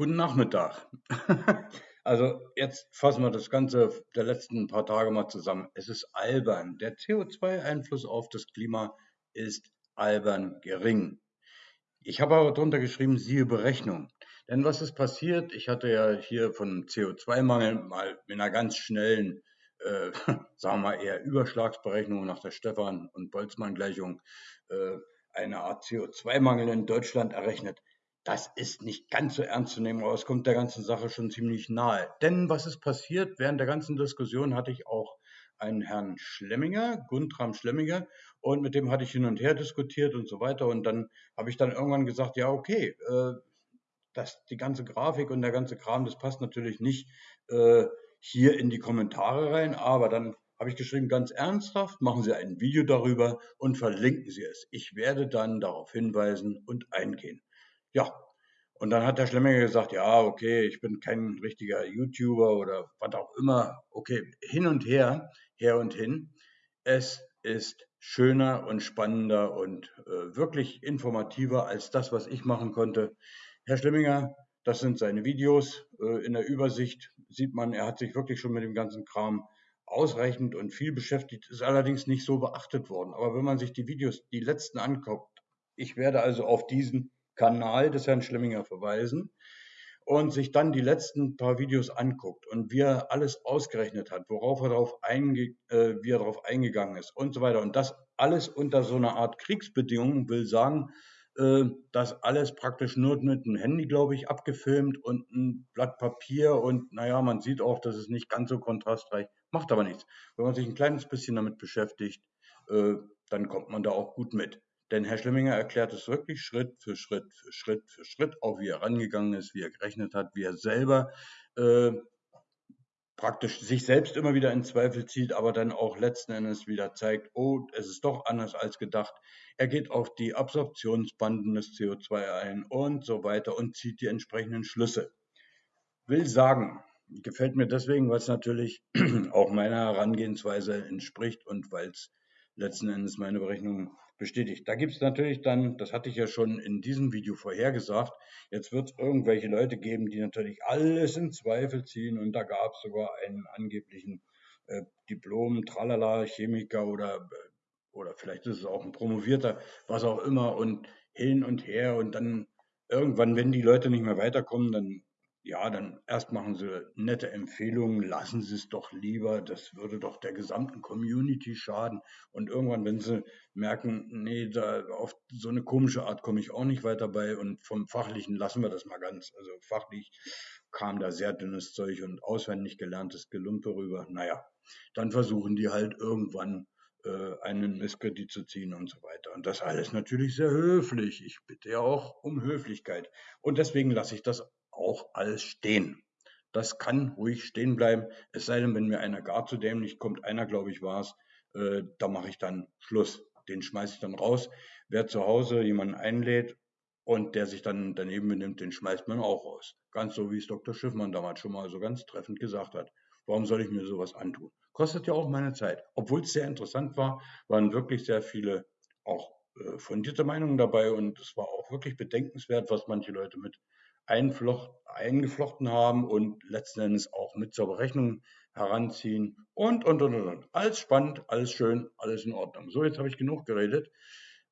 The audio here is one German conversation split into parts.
Guten Nachmittag. Also jetzt fassen wir das Ganze der letzten paar Tage mal zusammen. Es ist albern. Der CO2-Einfluss auf das Klima ist albern gering. Ich habe aber drunter geschrieben, siehe Berechnung. Denn was ist passiert? Ich hatte ja hier von CO2-Mangel mal mit einer ganz schnellen, äh, sagen wir mal eher Überschlagsberechnung nach der Stefan- und Boltzmann-Gleichung äh, eine Art CO2-Mangel in Deutschland errechnet das ist nicht ganz so ernst zu nehmen, aber es kommt der ganzen Sache schon ziemlich nahe. Denn was ist passiert? Während der ganzen Diskussion hatte ich auch einen Herrn Schlemminger, Guntram Schlemminger, und mit dem hatte ich hin und her diskutiert und so weiter. Und dann habe ich dann irgendwann gesagt, ja, okay, äh, das, die ganze Grafik und der ganze Kram, das passt natürlich nicht äh, hier in die Kommentare rein, aber dann habe ich geschrieben, ganz ernsthaft, machen Sie ein Video darüber und verlinken Sie es. Ich werde dann darauf hinweisen und eingehen. Ja, und dann hat der Schlemminger gesagt, ja, okay, ich bin kein richtiger YouTuber oder was auch immer. Okay, hin und her, her und hin. Es ist schöner und spannender und äh, wirklich informativer als das, was ich machen konnte. Herr Schlemminger, das sind seine Videos. Äh, in der Übersicht sieht man, er hat sich wirklich schon mit dem ganzen Kram ausreichend und viel beschäftigt, ist allerdings nicht so beachtet worden. Aber wenn man sich die Videos, die letzten anguckt, ich werde also auf diesen Kanal des Herrn Schlemminger verweisen und sich dann die letzten paar Videos anguckt und wie er alles ausgerechnet hat, worauf er darauf einge äh, wie er darauf eingegangen ist und so weiter. Und das alles unter so einer Art Kriegsbedingungen will sagen, äh, das alles praktisch nur mit dem Handy, glaube ich, abgefilmt und ein Blatt Papier und naja, man sieht auch, das ist nicht ganz so kontrastreich, macht aber nichts. Wenn man sich ein kleines bisschen damit beschäftigt, äh, dann kommt man da auch gut mit. Denn Herr Schlemminger erklärt es wirklich Schritt für Schritt für Schritt für Schritt, auch wie er rangegangen ist, wie er gerechnet hat, wie er selber äh, praktisch sich selbst immer wieder in Zweifel zieht, aber dann auch letzten Endes wieder zeigt, oh, es ist doch anders als gedacht. Er geht auf die Absorptionsbanden des CO2 ein und so weiter und zieht die entsprechenden Schlüsse. Will sagen, gefällt mir deswegen, weil es natürlich auch meiner Herangehensweise entspricht und weil es letzten Endes meine Berechnungen bestätigt. Da gibt es natürlich dann, das hatte ich ja schon in diesem Video vorhergesagt, jetzt wird es irgendwelche Leute geben, die natürlich alles in Zweifel ziehen und da gab es sogar einen angeblichen äh, Diplom, Tralala, Chemiker oder, äh, oder vielleicht ist es auch ein Promovierter, was auch immer und hin und her und dann irgendwann, wenn die Leute nicht mehr weiterkommen, dann ja, dann erst machen sie nette Empfehlungen, lassen sie es doch lieber, das würde doch der gesamten Community schaden. Und irgendwann, wenn sie merken, nee, da auf so eine komische Art komme ich auch nicht weiter bei und vom Fachlichen lassen wir das mal ganz. Also fachlich kam da sehr dünnes Zeug und auswendig gelerntes Gelumpe rüber. Naja, dann versuchen die halt irgendwann äh, einen Misskredit zu ziehen und so weiter. Und das alles natürlich sehr höflich. Ich bitte ja auch um Höflichkeit. Und deswegen lasse ich das auch alles stehen. Das kann ruhig stehen bleiben, es sei denn, wenn mir einer gar zu dämlich kommt, einer glaube ich war es, äh, da mache ich dann Schluss. Den schmeiße ich dann raus. Wer zu Hause jemanden einlädt und der sich dann daneben benimmt, den schmeißt man auch raus. Ganz so, wie es Dr. Schiffmann damals schon mal so ganz treffend gesagt hat. Warum soll ich mir sowas antun? Kostet ja auch meine Zeit. Obwohl es sehr interessant war, waren wirklich sehr viele auch äh, fundierte Meinungen dabei und es war auch wirklich bedenkenswert, was manche Leute mit eingeflochten haben und letzten Endes auch mit zur Berechnung heranziehen und, und, und, und. Alles spannend, alles schön, alles in Ordnung. So, jetzt habe ich genug geredet.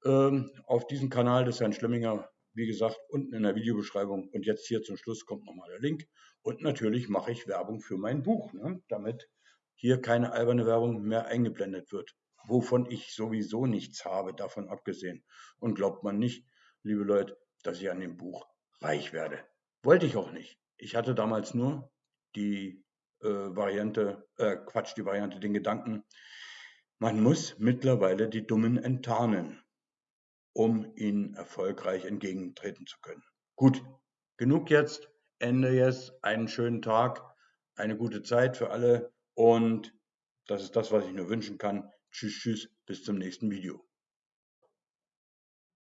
Ähm, auf diesem Kanal des Herrn Schlemminger, wie gesagt, unten in der Videobeschreibung. Und jetzt hier zum Schluss kommt nochmal der Link. Und natürlich mache ich Werbung für mein Buch, ne, damit hier keine alberne Werbung mehr eingeblendet wird, wovon ich sowieso nichts habe, davon abgesehen. Und glaubt man nicht, liebe Leute, dass ich an dem Buch reich werde. Wollte ich auch nicht. Ich hatte damals nur die äh, Variante, äh, Quatsch, die Variante, den Gedanken, man muss mittlerweile die Dummen enttarnen, um ihnen erfolgreich entgegentreten zu können. Gut, genug jetzt. Ende jetzt. Einen schönen Tag, eine gute Zeit für alle und das ist das, was ich nur wünschen kann. Tschüss, tschüss, bis zum nächsten Video.